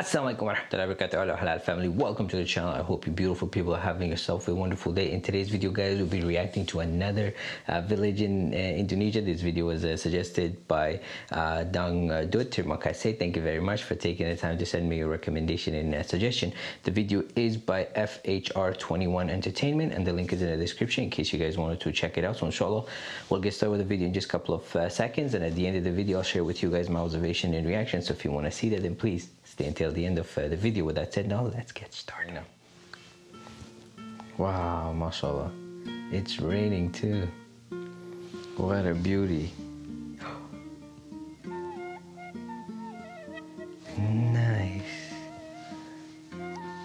Assalamualaikum warahmatullahi wabarakatuh. Halal family. Welcome to the channel. I hope you beautiful people are having yourself a wonderful day. In today's video guys we'll be reacting to another uh, village in uh, Indonesia. This video was uh, suggested by uh, Dang Dut. Makasih thank you very much for taking the time to send me a recommendation and a suggestion. The video is by FHR21 Entertainment and the link is in the description in case you guys wanted to check it out. So inshallah we'll get started with the video in just a couple of uh, seconds and at the end of the video I'll share with you guys my observation and reaction. So if you want to see that then please until the end of uh, the video. With that said, now let's get started. Now. Wow, mashallah. It's raining too. What a beauty. nice.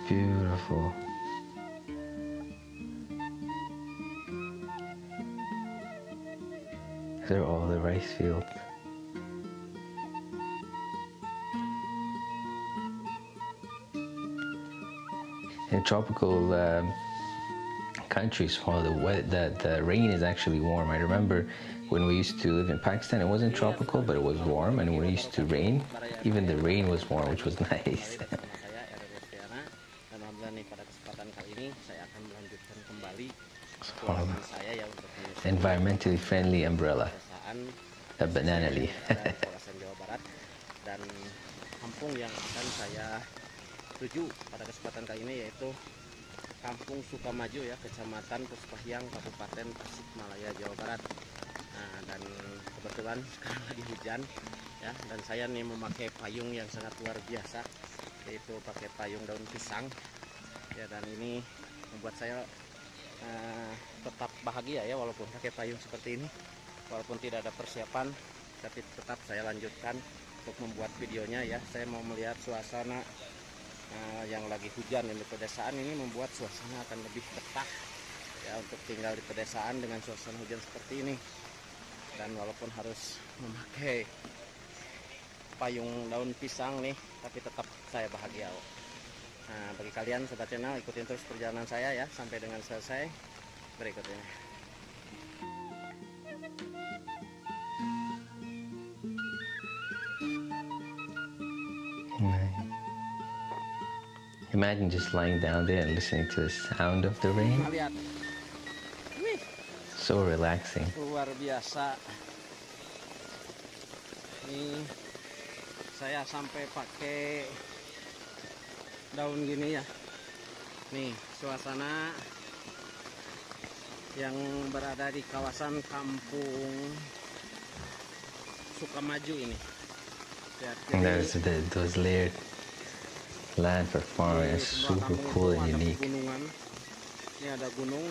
Beautiful. They're all the rice fields. Tropical um, countries while the, the, the rain is actually warm. I remember when we used to live in Pakistan, it wasn't tropical, but it was warm, and when it used to rain, even the rain was warm, which was nice. Environmentally friendly umbrella, a banana leaf. dan kampung yang akan saya tuju pada kesempatan kali ini yaitu Kampung Sukamaju ya Kecamatan Puspahyang Kabupaten Tasikmalaya Jawa Barat. Nah, dan kebetulan sekarang lagi hujan ya dan saya nih memakai payung yang sangat luar biasa yaitu pakai payung daun pisang. Ya dan ini membuat saya uh, tetap bahagia ya walaupun pakai payung seperti ini. Walaupun tidak ada persiapan tapi tetap saya lanjutkan untuk membuat videonya ya. Saya mau melihat suasana uh, yang lagi hujan di pedesaan ini membuat suasana akan lebih betah ya untuk tinggal di pedesaan dengan suasana hujan seperti ini. Dan walaupun harus memakai payung daun pisang nih tapi tetap saya bahagia. Nah bagi kalian sobat channel ikutin terus perjalanan saya ya sampai dengan selesai berikut ini Imagine just lying down there and listening to the sound of the rain. So relaxing. Luar biasa. Ini saya sampai pakai daun gini ya. Nih, suasana yang berada di kawasan kampung Sukamaju ini. Lihat, There's the, those layered land for farming is super cool and unique. Ini ada gunung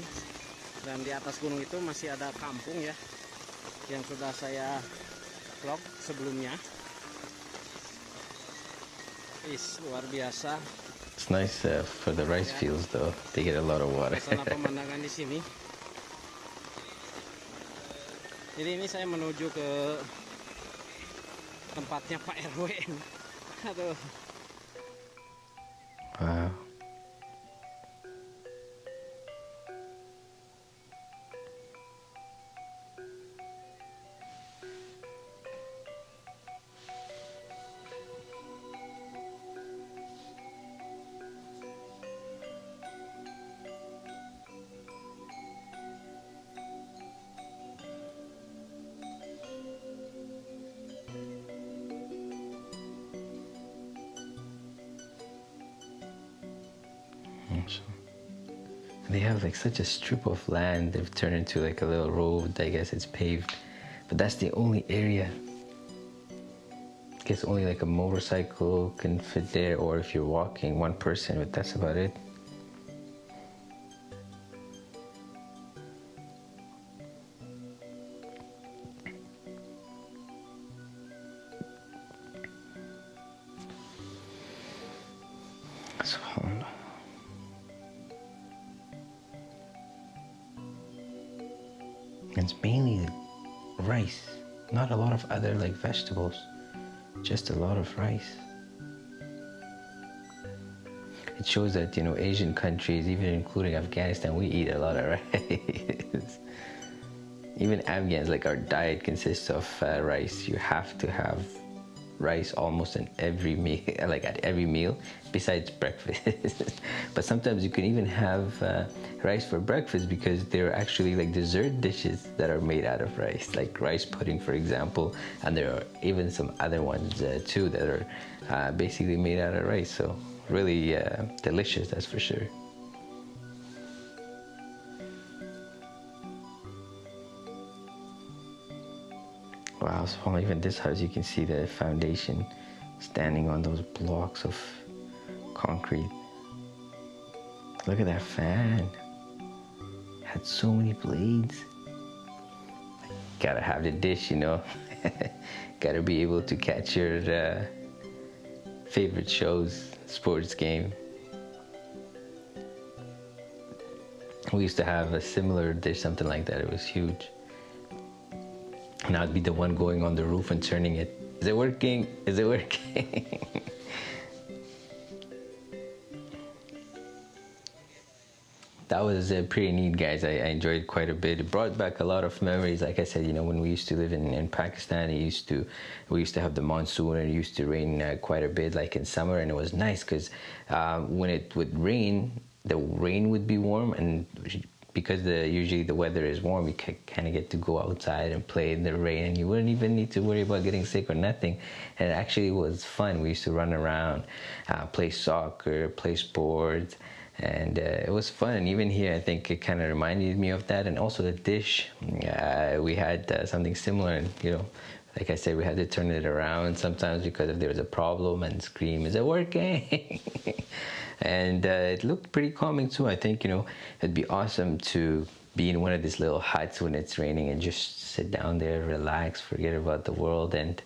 dan di atas gunung itu masih ada kampung ya yang sudah saya vlog sebelumnya. Is luar biasa. It's nice uh, for the rice ya. fields though. They get a lot of water. Sana pemandangan di sini. Jadi ini saya menuju ke tempatnya Pak RW. Aduh. They have like such a strip of land they've turned into like a little road. I guess it's paved, but that's the only area. I guess only like a motorcycle can fit there, or if you're walking, one person, but that's about it. It's mainly rice not a lot of other like vegetables just a lot of rice. It shows that you know asian countries even including afghanistan we eat a lot of rice. Even afghans like our diet consists of uh, rice. You have to have rice almost in every meal, like at every meal, besides breakfast. but sometimes you can even have uh, rice for breakfast because there are actually like dessert dishes that are made out of rice, like rice pudding, for example. And there are even some other ones uh, too that are uh, basically made out of rice. So really uh, delicious, that's for sure. Wow, so even this house, you can see the foundation standing on those blocks of concrete. Look at that fan. Had so many blades. Gotta have the dish, you know. Gotta be able to catch your uh, favorite shows, sports game. We used to have a similar dish, something like that. It was huge and I'd be the one going on the roof and turning it. Is it working? Is it working? that was uh, pretty neat guys I, I, enjoyed quite a bit it brought back a lot of memories like i said you know when we used to live in, in pakistan it used to we used to have the monsoon and it used to rain uh, quite a bit like in summer and it was nice because uh, when it would rain the rain would be warm and because the usually the weather is warm, you kind of get to go outside and play in the rain, and you wouldn't even need to worry about getting sick or nothing. And it actually was fun. We used to run around, uh, play soccer, play sports, and uh, it was fun. And even here, I think it kind of reminded me of that. And also the dish, uh, we had uh, something similar, and you know. Like I said, we had to turn it around sometimes because if there was a problem and scream, is it working? and uh, it looked pretty calming too. I think you know it'd be awesome to be in one of these little huts when it's raining and just sit down there, relax, forget about the world, and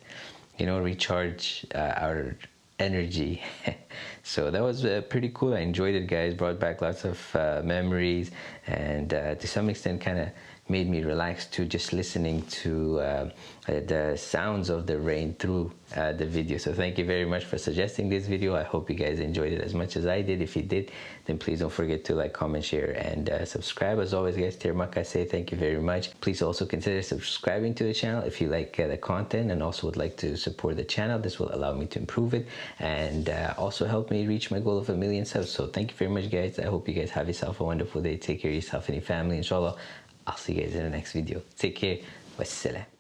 you know recharge uh, our energy. so that was uh, pretty cool. I enjoyed it, guys. Brought back lots of uh, memories, and uh, to some extent, kind of made me relax to just listening to uh, the sounds of the rain through uh, the video. So thank you very much for suggesting this video. I hope you guys enjoyed it as much as I did. If you did, then please don't forget to like, comment, share, and uh, subscribe. As always, guys, Tirmaka say thank you very much. Please also consider subscribing to the channel if you like uh, the content and also would like to support the channel. This will allow me to improve it and uh, also help me reach my goal of a million subs. So thank you very much, guys. I hope you guys have yourself a wonderful day. Take care of yourself and your family, inshallah. I'll see you guys in the next video. Take care. Wassalam.